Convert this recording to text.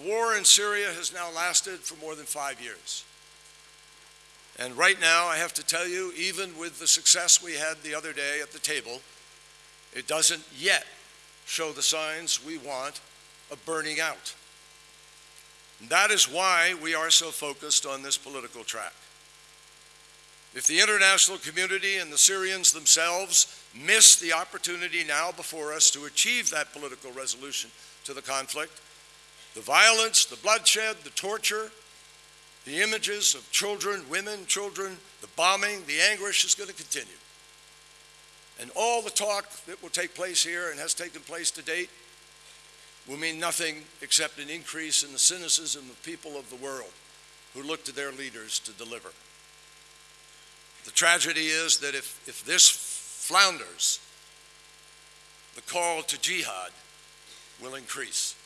The war in Syria has now lasted for more than five years. And right now, I have to tell you, even with the success we had the other day at the table, it doesn't yet show the signs we want of burning out. And that is why we are so focused on this political track. If the international community and the Syrians themselves miss the opportunity now before us to achieve that political resolution to the conflict, the violence, the bloodshed, the torture, the images of children, women, children, the bombing, the anguish is going to continue. And all the talk that will take place here and has taken place to date will mean nothing except an increase in the cynicism of people of the world who look to their leaders to deliver. The tragedy is that if, if this flounders, the call to jihad will increase.